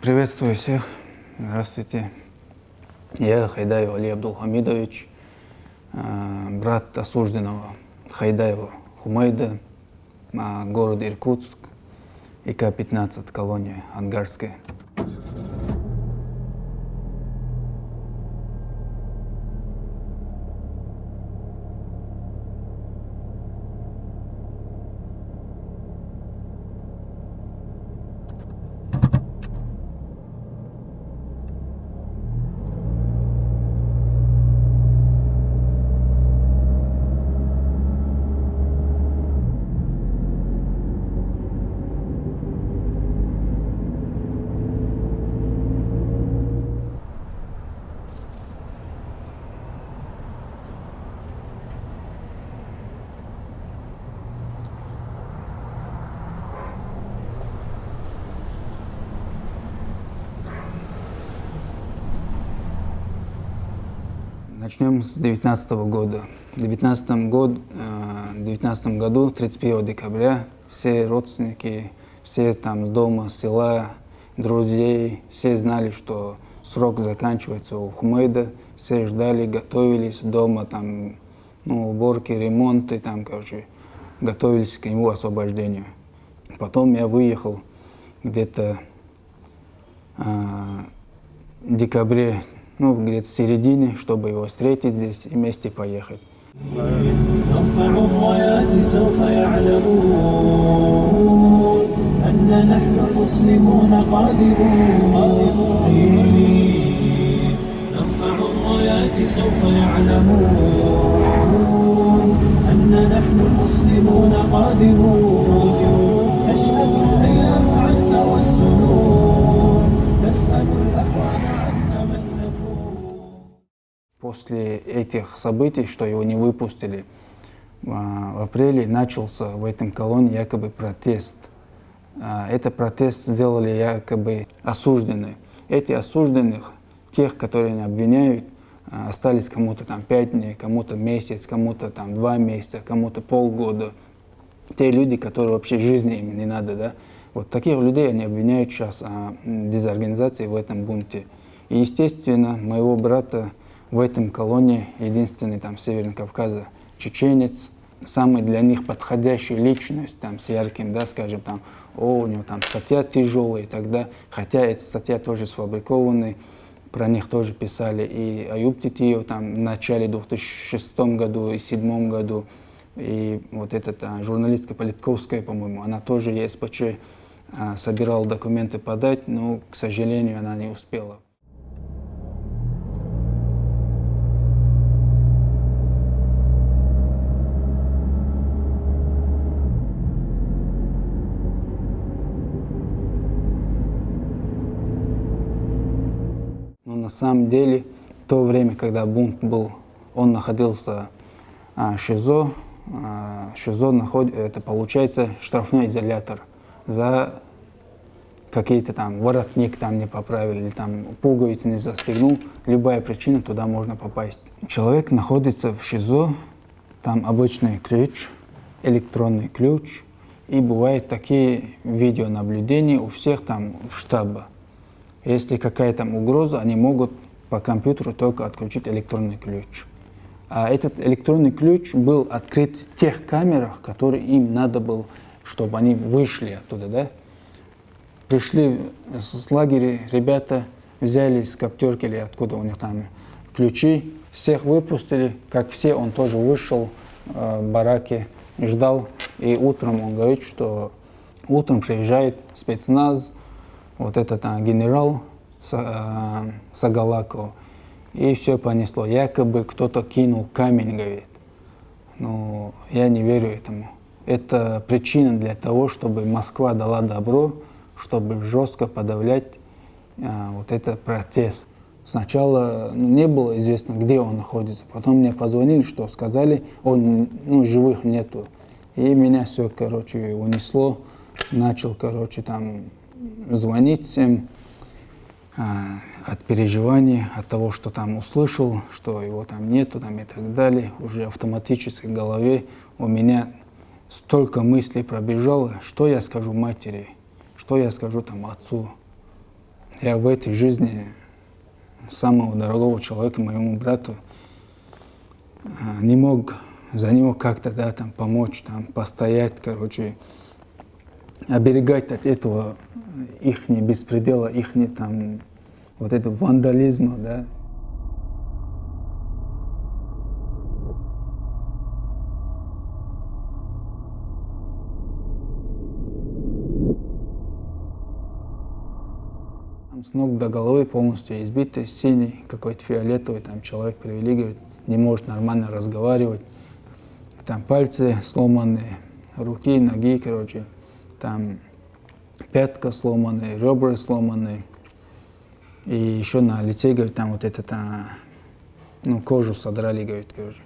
Приветствую всех. Здравствуйте. Я Хайдаев Али Абдулхамидович, э, брат осужденного Хайдаева Хумайда, город Иркутск, ИК-15, колония Ангарская. Начнем с 19 года. В 19 год, 19 э, году, 31 декабря, все родственники, все там дома, села, друзей, все знали, что срок заканчивается у Хумейда, все ждали, готовились дома, там, ну, уборки, ремонты, там, короче, готовились к его освобождению. Потом я выехал где-то э, в декабре ну, где-то в середине, чтобы его встретить здесь и вместе поехать. سوف Этих событий, что его не выпустили, а, в апреле начался в этом колонии якобы протест. А, это протест сделали якобы осужденные. Эти осужденных, тех, которые обвиняют, а, остались кому-то там пять дней, кому-то месяц, кому-то там два месяца, кому-то полгода. Те люди, которые вообще жизни им не надо, да. Вот таких людей они обвиняют сейчас о дезорганизации в этом бунте. И, естественно, моего брата в этом колонии единственный там Северный Кавказа чеченец, самый для них подходящий личность, там, с ярким, да, скажем, там, о, у него там статья тяжелая, и тогда, хотя эта статья тоже сфабрикованная, про них тоже писали и Аюб Титиев там в начале 2006 году и 2007 году, и вот эта а, журналистка Политковская, по-моему, она тоже ЕСПЧ а, собирала документы подать, но, к сожалению, она не успела. Самом деле, то время, когда бунт был, он находился а, ШИЗО, а, ШИЗО находит, это получается штрафной изолятор за какие-то там воротник там не поправили, или там пуговицы не застегнул, любая причина, туда можно попасть. Человек находится в ШИЗО, там обычный ключ, электронный ключ, и бывают такие видеонаблюдения у всех там в штаба. Если какая-то угроза, они могут по компьютеру только отключить электронный ключ. А этот электронный ключ был открыт в тех камерах, которые им надо было, чтобы они вышли оттуда. Да? Пришли с лагеря ребята, взяли с коптерки или откуда у них там ключи, всех выпустили, как все, он тоже вышел э, в бараке, ждал. И утром он говорит, что утром приезжает спецназ, вот этот а, генерал а, Сагалаков, и все понесло. Якобы кто-то кинул камень, говорит. Но я не верю этому. Это причина для того, чтобы Москва дала добро, чтобы жестко подавлять а, вот этот протест. Сначала ну, не было известно, где он находится. Потом мне позвонили, что сказали, он, ну, живых нету. И меня все, короче, унесло. Начал, короче, там звонить всем а, от переживания, от того, что там услышал, что его там нету там и так далее. Уже автоматически в голове у меня столько мыслей пробежало, что я скажу матери, что я скажу там отцу. я в этой жизни самого дорогого человека, моему брату, а, не мог за него как-то, да, там, помочь, там, постоять, короче, оберегать от этого их беспредела, их там, вот этого вандализма, да. с ног до головы полностью избитый, синий, какой-то фиолетовый, там человек привели, говорит, не может нормально разговаривать. Там пальцы сломанные, руки, ноги, короче, там пятка сломанная, ребра сломанные. И еще на лице, говорит, там вот это, там, ну, кожу содрали, говорит, короче.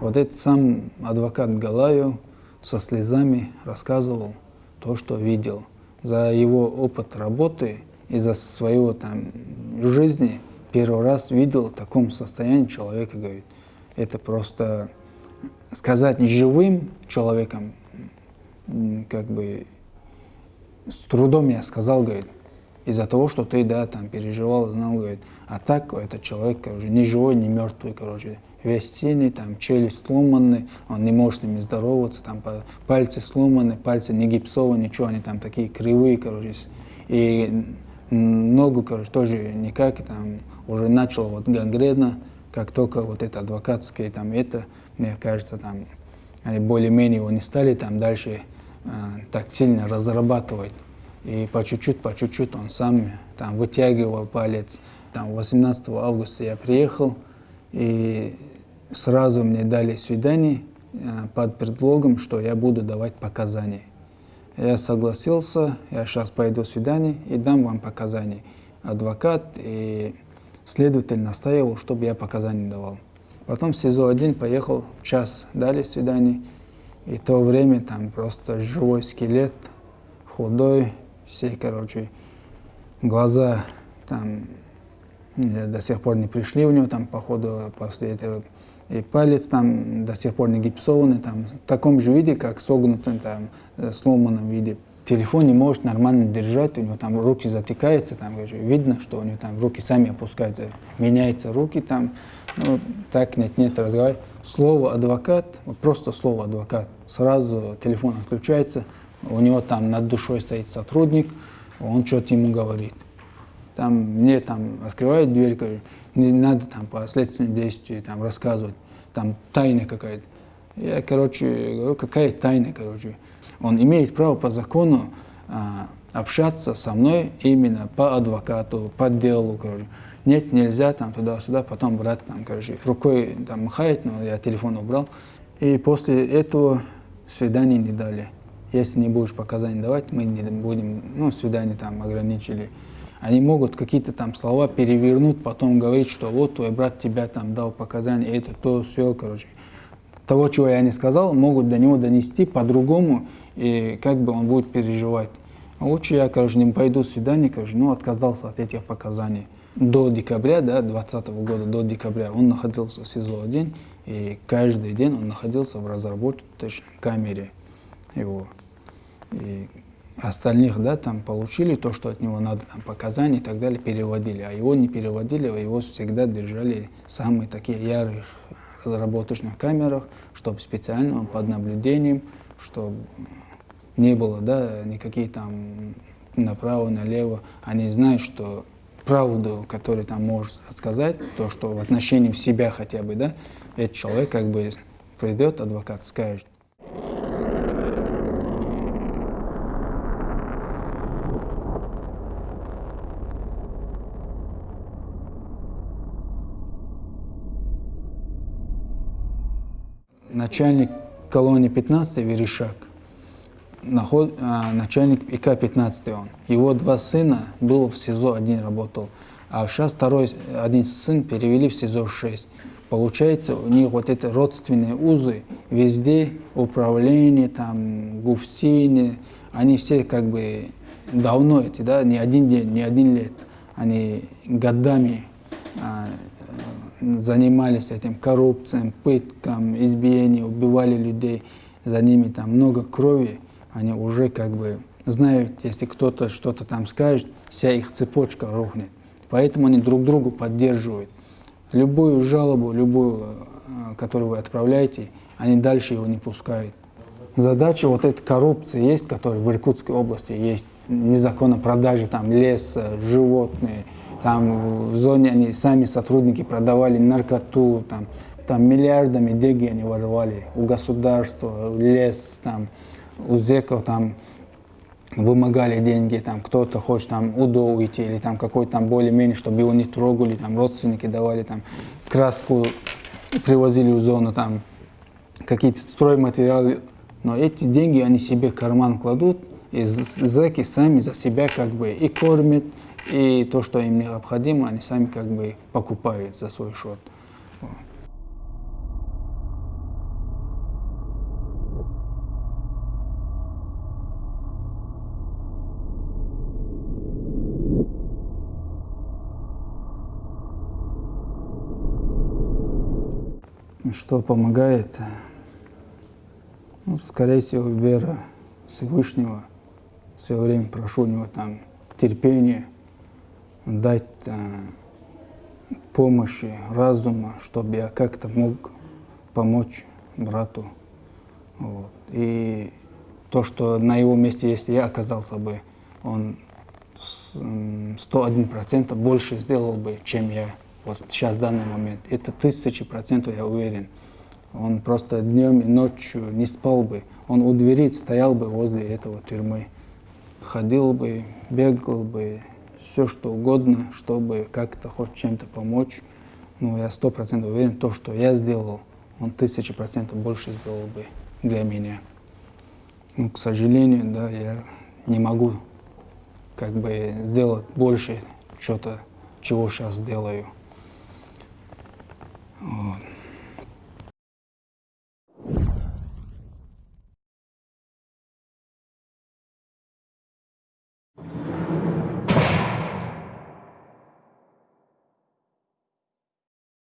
Вот этот сам адвокат Галаю со слезами рассказывал то, что видел. За его опыт работы из-за своего там жизни первый раз видел в таком состоянии человека, говорит. Это просто сказать живым человеком, как бы с трудом я сказал, говорит, из-за того, что ты, да, там переживал, знал, говорит, а так этот человек, короче, не живой, не мертвый, короче, весь синий, там челюсть сломанный, он не может с ними здороваться, там пальцы сломаны, пальцы не гипсовые, ничего, они там такие кривые, короче, и ногу, короче, тоже никак, там уже начал вот гангрена, как только вот это адвокатское, там это, мне кажется, там они более-менее его не стали там дальше так сильно разрабатывать. И по чуть-чуть, по чуть-чуть он сам там вытягивал палец. Там 18 августа я приехал, и сразу мне дали свидание э, под предлогом, что я буду давать показания. Я согласился, я сейчас пойду свидание и дам вам показания. Адвокат и следователь настаивал, чтобы я показания давал. Потом в СИЗО-1 поехал, час дали свидание. И то время там просто живой скелет, худой, все, короче, глаза там до сих пор не пришли у него, там, походу, после этого и палец там до сих пор не гипсованный, там, в таком же виде, как согнутым, там, э, сломанном виде. Телефон не может нормально держать, у него там руки затекаются, там видно, что у него там руки сами опускаются, меняются руки там, ну, так нет-нет разговаривать. Слово адвокат, вот просто слово адвокат, сразу телефон отключается, у него там над душой стоит сотрудник, он что-то ему говорит. Там мне там открывает дверь, говорит, не надо там по следственным действиям там рассказывать, там тайна какая-то. Я, короче, говорю, какая тайна, короче. Он имеет право по закону а, общаться со мной именно по адвокату, по делу, короче. Нет, нельзя там туда-сюда, потом брат там, короче, рукой там махает, но я телефон убрал. И после этого свидания не дали. Если не будешь показания давать, мы не будем, ну, свидание там ограничили. Они могут какие-то там слова перевернуть, потом говорить, что вот твой брат тебя там дал показания, это, то, все, короче. Того, чего я не сказал, могут до него донести по-другому, и как бы он будет переживать. Лучше я, короче, не пойду в свидание, короче, ну, отказался от этих показаний. До декабря, да, 2020 года, до декабря он находился в СИЗО-1, и каждый день он находился в разработочной камере его. И остальных, да, там получили то, что от него надо, там, показания и так далее, переводили. А его не переводили, а его всегда держали самые такие ярых разработочных камерах, чтобы специально он под наблюдением, чтобы не было, да, никакие там направо, налево. Они знают, что правду, которую там может сказать, то, что в отношении себя хотя бы, да, этот человек как бы придет, адвокат скажет, начальник колонии 15 Верешак, наход, а, начальник ИК-15 он. Его два сына был в СИЗО, один работал, а сейчас второй, один сын перевели в СИЗО-6. Получается, у них вот эти родственные узы везде, управление, там, гуфтине, они все как бы давно эти, да, не один день, не один лет, они годами а, занимались этим коррупцией, пыткам, избиением, убивали людей, за ними там много крови, они уже как бы знают, если кто-то что-то там скажет, вся их цепочка рухнет. Поэтому они друг другу поддерживают. Любую жалобу, любую, э, которую вы отправляете, они дальше его не пускают. Задача вот этой коррупции есть, которая в Иркутской области есть, незаконно продажи там леса, животные, там в зоне они сами сотрудники продавали наркоту, там, там миллиардами деньги они воровали у государства, лес, там, у зеков там вымогали деньги, там кто-то хочет там УДО уйти или там какой-то там более-менее, чтобы его не трогали, там родственники давали там краску, привозили в зону, там какие-то стройматериалы. Но эти деньги они себе в карман кладут, и зэки сами за себя как бы и кормят, и то, что им необходимо, они сами как бы покупают за свой счет. Что помогает? Ну, скорее всего, вера Всевышнего. Все время прошу у него там терпение, дать э, помощи, разума, чтобы я как-то мог помочь брату. Вот. И то, что на его месте, если я оказался бы, он 101% больше сделал бы, чем я вот сейчас в данный момент. Это тысячи процентов, я уверен. Он просто днем и ночью не спал бы. Он у двери стоял бы возле этого тюрьмы. Ходил бы, бегал бы, все что угодно, чтобы как-то хоть чем-то помочь. Но я сто процентов уверен, то, что я сделал, он тысячи процентов больше сделал бы для меня. Ну, к сожалению, да, я не могу как бы сделать больше что-то, чего сейчас делаю. 哦